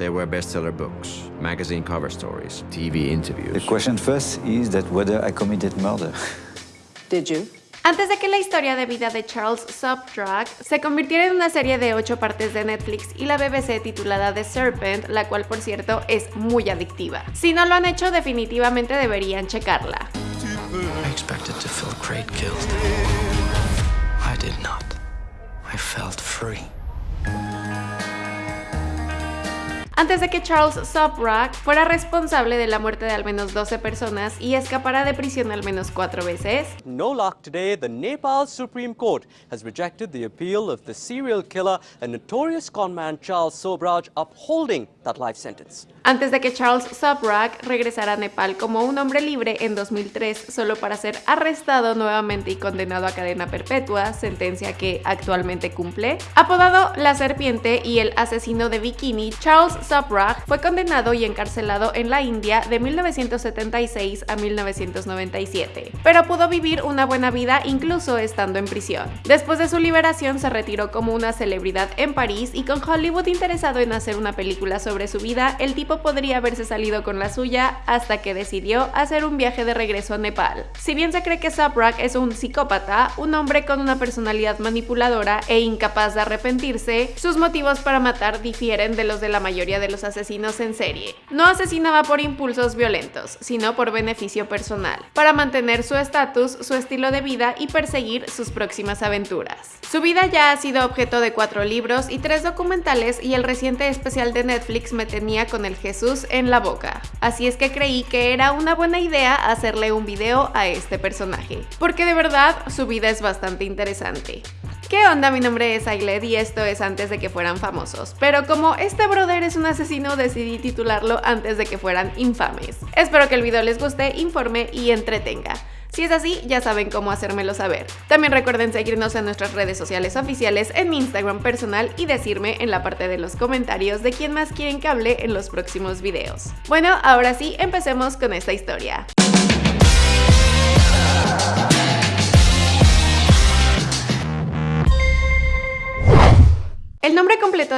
There were bestseller books, magazine cover stories, TV interviews. The question first is that whether I committed murder. Did you? Antes de que la historia de vida de Charles Subtrack se convirtiera en una serie de 8 partes de Netflix y la BBC titulada The Serpent, la cual por cierto es muy adictiva. Si no lo han hecho, definitivamente deberían checarla. I expected to feel great guilt. I did not. I felt free. Antes de que Charles Subrock fuera responsable de la muerte de al menos 12 personas y escapara de prisión al menos cuatro veces. No luck today, the Nepal Supreme Court has rejected the appeal of the serial killer and notorious conman Charles Sobraj upholding that life sentence. Antes de que Charles Subrock regresara a Nepal como un hombre libre en 2003 solo para ser arrestado nuevamente y condenado a cadena perpetua, sentencia que actualmente cumple, apodado La Serpiente y el asesino de bikini, Charles Subrock fue condenado y encarcelado en la India de 1976 a 1997, pero pudo vivir una buena vida incluso estando en prisión. Después de su liberación se retiró como una celebridad en París y con Hollywood interesado en hacer una película sobre su vida, el tipo podría haberse salido con la suya hasta que decidió hacer un viaje de regreso a Nepal. Si bien se cree que Subrock es un psicópata, un hombre con una personalidad manipuladora e incapaz de arrepentirse, sus motivos para matar difieren de los de la mayoría de los asesinos en serie. No asesinaba por impulsos violentos, sino por beneficio personal, para mantener su estatus, su estilo de vida y perseguir sus próximas aventuras. Su vida ya ha sido objeto de cuatro libros y tres documentales y el reciente especial de Netflix me tenía con el Jesús en la boca. Así es que creí que era una buena idea hacerle un video a este personaje, porque de verdad su vida es bastante interesante. ¿Qué onda? Mi nombre es Ailed y esto es antes de que fueran famosos. Pero como este brother es un asesino, decidí titularlo antes de que fueran infames. Espero que el video les guste, informe y entretenga. Si es así, ya saben cómo hacérmelo saber. También recuerden seguirnos en nuestras redes sociales oficiales, en mi Instagram personal y decirme en la parte de los comentarios de quién más quieren que hable en los próximos videos. Bueno, ahora sí, empecemos con esta historia.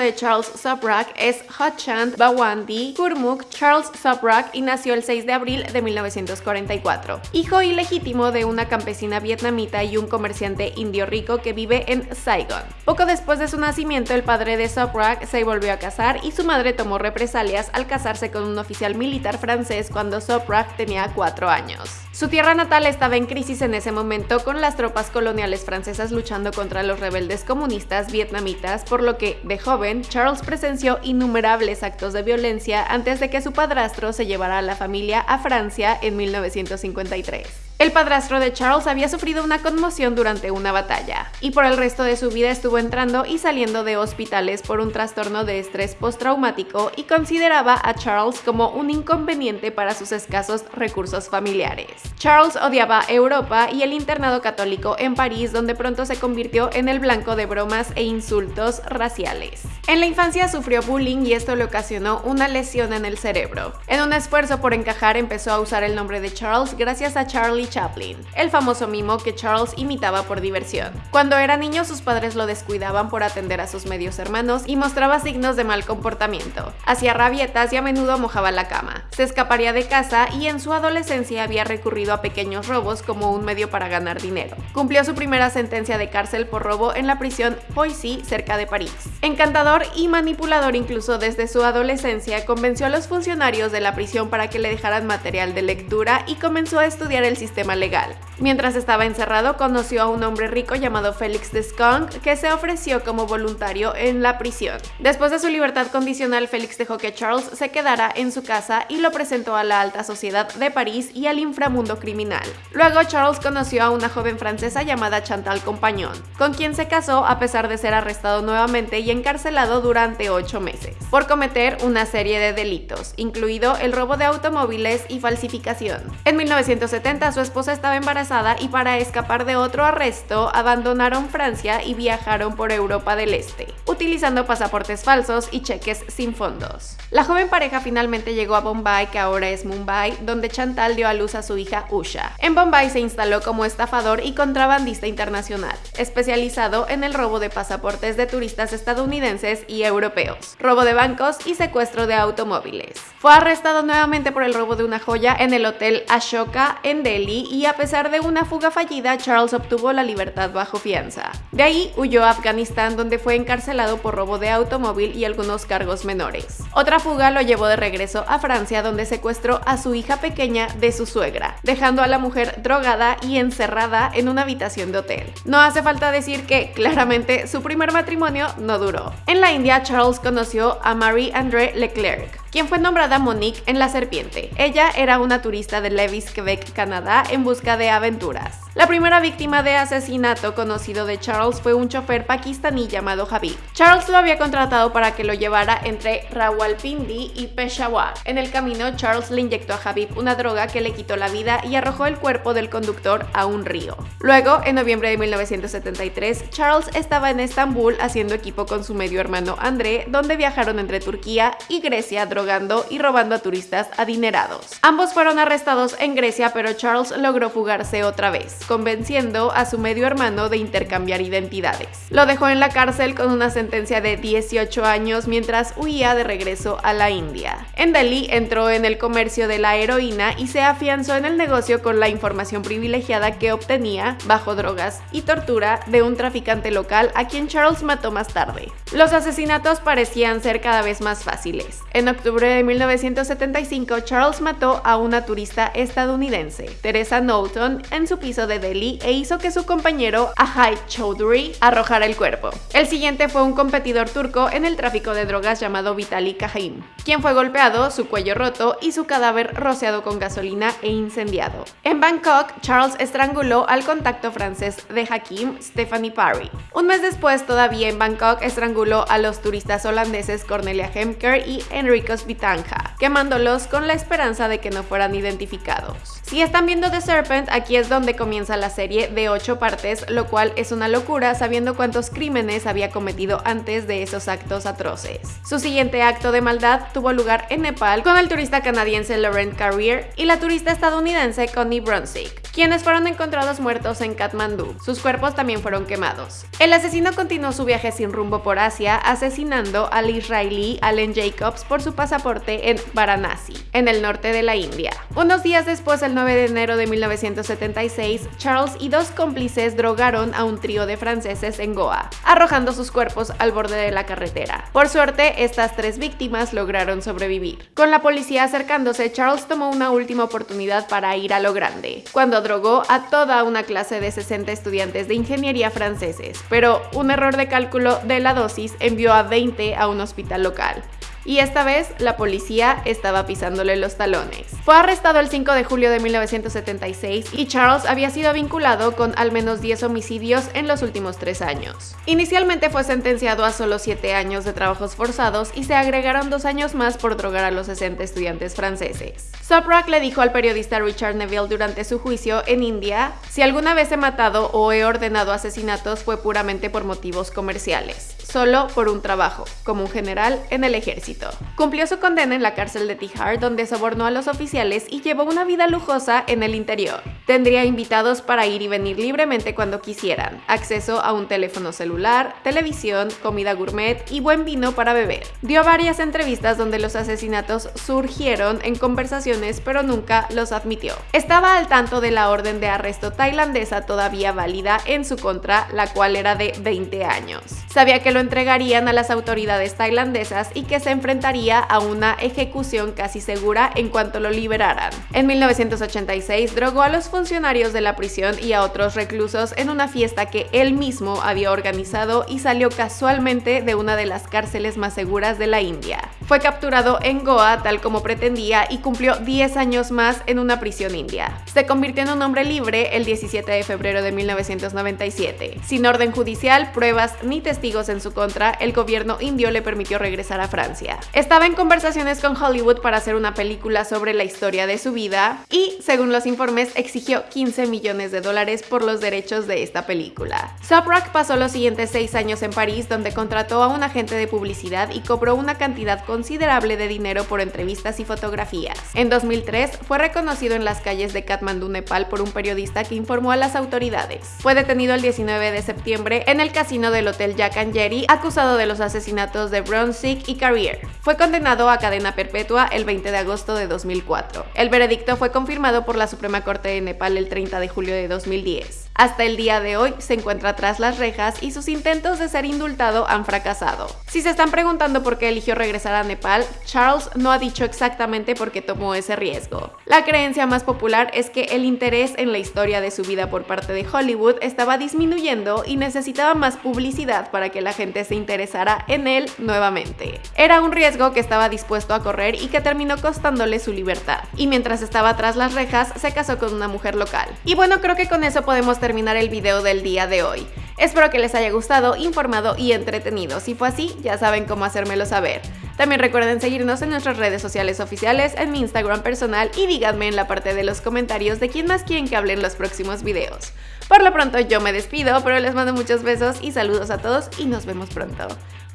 De Charles Subrock es Hotchand Bawandi Kurmuk Charles Subrock y nació el 6 de abril de 1944. Hijo ilegítimo de una campesina vietnamita y un comerciante indio rico que vive en Saigon. Poco después de su nacimiento, el padre de Subrock se volvió a casar y su madre tomó represalias al casarse con un oficial militar francés cuando Subrock tenía 4 años. Su tierra natal estaba en crisis en ese momento con las tropas coloniales francesas luchando contra los rebeldes comunistas vietnamitas, por lo que, de joven, Charles presenció innumerables actos de violencia antes de que su padrastro se llevara a la familia a Francia en 1953. El padrastro de Charles había sufrido una conmoción durante una batalla, y por el resto de su vida estuvo entrando y saliendo de hospitales por un trastorno de estrés postraumático y consideraba a Charles como un inconveniente para sus escasos recursos familiares. Charles odiaba Europa y el internado católico en París, donde pronto se convirtió en el blanco de bromas e insultos raciales. En la infancia sufrió bullying y esto le ocasionó una lesión en el cerebro. En un esfuerzo por encajar empezó a usar el nombre de Charles gracias a Charlie Chaplin, el famoso mimo que Charles imitaba por diversión. Cuando era niño sus padres lo descuidaban por atender a sus medios hermanos y mostraba signos de mal comportamiento. Hacía rabietas y a menudo mojaba la cama. Se escaparía de casa y en su adolescencia había recurrido a pequeños robos como un medio para ganar dinero. Cumplió su primera sentencia de cárcel por robo en la prisión Poissy cerca de París. Encantador y manipulador incluso desde su adolescencia, convenció a los funcionarios de la prisión para que le dejaran material de lectura y comenzó a estudiar el sistema legal. Mientras estaba encerrado, conoció a un hombre rico llamado Félix de Skunk que se ofreció como voluntario en la prisión. Después de su libertad condicional, Félix dejó que Charles se quedara en su casa y lo presentó a la alta sociedad de París y al inframundo criminal. Luego, Charles conoció a una joven francesa llamada Chantal Compagnon, con quien se casó a pesar de ser arrestado nuevamente y encarcelado durante ocho meses, por cometer una serie de delitos, incluido el robo de automóviles y falsificación. En 1970, su esposa estaba embarazada y para escapar de otro arresto abandonaron Francia y viajaron por Europa del Este, utilizando pasaportes falsos y cheques sin fondos. La joven pareja finalmente llegó a Bombay, que ahora es Mumbai, donde Chantal dio a luz a su hija Usha. En Bombay se instaló como estafador y contrabandista internacional, especializado en el robo de pasaportes de turistas estadounidenses y europeos, robo de bancos y secuestro de automóviles. Fue arrestado nuevamente por el robo de una joya en el hotel Ashoka en Delhi y a pesar de una fuga fallida, Charles obtuvo la libertad bajo fianza. De ahí huyó a Afganistán donde fue encarcelado por robo de automóvil y algunos cargos menores. Otra fuga lo llevó de regreso a Francia donde secuestró a su hija pequeña de su suegra, dejando a la mujer drogada y encerrada en una habitación de hotel. No hace falta decir que claramente su primer matrimonio no duró. En la India, Charles conoció a Marie-André Leclerc, quien fue nombrada Monique en La Serpiente. Ella era una turista de Levis, Quebec, Canadá, en busca de aventuras. La primera víctima de asesinato conocido de Charles fue un chofer pakistaní llamado Habib. Charles lo había contratado para que lo llevara entre Rawalpindi y Peshawar. En el camino, Charles le inyectó a Habib una droga que le quitó la vida y arrojó el cuerpo del conductor a un río. Luego, en noviembre de 1973, Charles estaba en Estambul haciendo equipo con su medio hermano André, donde viajaron entre Turquía y Grecia drogando y robando a turistas adinerados. Ambos fueron arrestados en Grecia, pero Charles logró fugarse otra vez convenciendo a su medio hermano de intercambiar identidades. Lo dejó en la cárcel con una sentencia de 18 años mientras huía de regreso a la India. En Delhi entró en el comercio de la heroína y se afianzó en el negocio con la información privilegiada que obtenía, bajo drogas y tortura, de un traficante local a quien Charles mató más tarde. Los asesinatos parecían ser cada vez más fáciles. En octubre de 1975, Charles mató a una turista estadounidense, Teresa Knowlton, en su piso de Delhi e hizo que su compañero Ahai Chowdhury arrojara el cuerpo. El siguiente fue un competidor turco en el tráfico de drogas llamado Vitali Kahim, quien fue golpeado, su cuello roto y su cadáver rociado con gasolina e incendiado. En Bangkok, Charles estranguló al contacto francés de Hakim, Stephanie Parry. Un mes después, todavía en Bangkok, estranguló a los turistas holandeses Cornelia Hemker y Enricos Vitanja, quemándolos con la esperanza de que no fueran identificados. Si están viendo The Serpent, aquí es donde comienza la serie de 8 partes, lo cual es una locura sabiendo cuántos crímenes había cometido antes de esos actos atroces. Su siguiente acto de maldad tuvo lugar en Nepal con el turista canadiense Laurent Carrier y la turista estadounidense Connie Brunswick, quienes fueron encontrados muertos en Kathmandú. Sus cuerpos también fueron quemados. El asesino continuó su viaje sin rumbo por Asia, asesinando al israelí Allen Jacobs por su pasaporte en Varanasi, en el norte de la India. Unos días después, el 9 de enero de 1976, Charles y dos cómplices drogaron a un trío de franceses en Goa, arrojando sus cuerpos al borde de la carretera. Por suerte, estas tres víctimas lograron sobrevivir. Con la policía acercándose, Charles tomó una última oportunidad para ir a lo grande, cuando drogó a toda una clase de 60 estudiantes de ingeniería franceses, pero un error de cálculo de la dosis envió a 20 a un hospital local y esta vez la policía estaba pisándole los talones. Fue arrestado el 5 de julio de 1976 y Charles había sido vinculado con al menos 10 homicidios en los últimos tres años. Inicialmente fue sentenciado a solo 7 años de trabajos forzados y se agregaron dos años más por drogar a los 60 estudiantes franceses. Soprak le dijo al periodista Richard Neville durante su juicio en India, si alguna vez he matado o he ordenado asesinatos fue puramente por motivos comerciales solo por un trabajo, como un general en el ejército. Cumplió su condena en la cárcel de Tihar, donde sobornó a los oficiales y llevó una vida lujosa en el interior. Tendría invitados para ir y venir libremente cuando quisieran, acceso a un teléfono celular, televisión, comida gourmet y buen vino para beber. Dio varias entrevistas donde los asesinatos surgieron en conversaciones pero nunca los admitió. Estaba al tanto de la orden de arresto tailandesa todavía válida en su contra, la cual era de 20 años. Sabía que lo entregarían a las autoridades tailandesas y que se enfrentaría a una ejecución casi segura en cuanto lo liberaran. En 1986 drogó a los funcionarios de la prisión y a otros reclusos en una fiesta que él mismo había organizado y salió casualmente de una de las cárceles más seguras de la India. Fue capturado en Goa tal como pretendía y cumplió 10 años más en una prisión india. Se convirtió en un hombre libre el 17 de febrero de 1997, sin orden judicial, pruebas ni testigos en su contra, el gobierno indio le permitió regresar a Francia. Estaba en conversaciones con Hollywood para hacer una película sobre la historia de su vida y, según los informes, exigió 15 millones de dólares por los derechos de esta película. Subrock pasó los siguientes seis años en París, donde contrató a un agente de publicidad y cobró una cantidad considerable de dinero por entrevistas y fotografías. En 2003 fue reconocido en las calles de Kathmandú, Nepal, por un periodista que informó a las autoridades. Fue detenido el 19 de septiembre en el casino del Hotel Jack and Jerry, acusado de los asesinatos de Brunswick y Carrier. Fue condenado a cadena perpetua el 20 de agosto de 2004. El veredicto fue confirmado por la Suprema Corte de El 30 de julio de 2010. Hasta el día de hoy se encuentra tras las rejas y sus intentos de ser indultado han fracasado. Si se están preguntando por qué eligió regresar a Nepal, Charles no ha dicho exactamente por qué tomó ese riesgo. La creencia más popular es que el interés en la historia de su vida por parte de Hollywood estaba disminuyendo y necesitaba más publicidad para que la gente se interesara en él nuevamente. Era un riesgo que estaba dispuesto a correr y que terminó costándole su libertad. Y mientras estaba tras las rejas, se casó con una mujer local. Y bueno, creo que con eso podemos terminar el video del día de hoy. Espero que les haya gustado, informado y entretenido. Si fue así, ya saben cómo hacérmelo saber. También recuerden seguirnos en nuestras redes sociales oficiales, en mi Instagram personal y díganme en la parte de los comentarios de quién más quieren que hable en los próximos videos. Por lo pronto yo me despido, pero les mando muchos besos y saludos a todos y nos vemos pronto.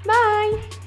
Bye!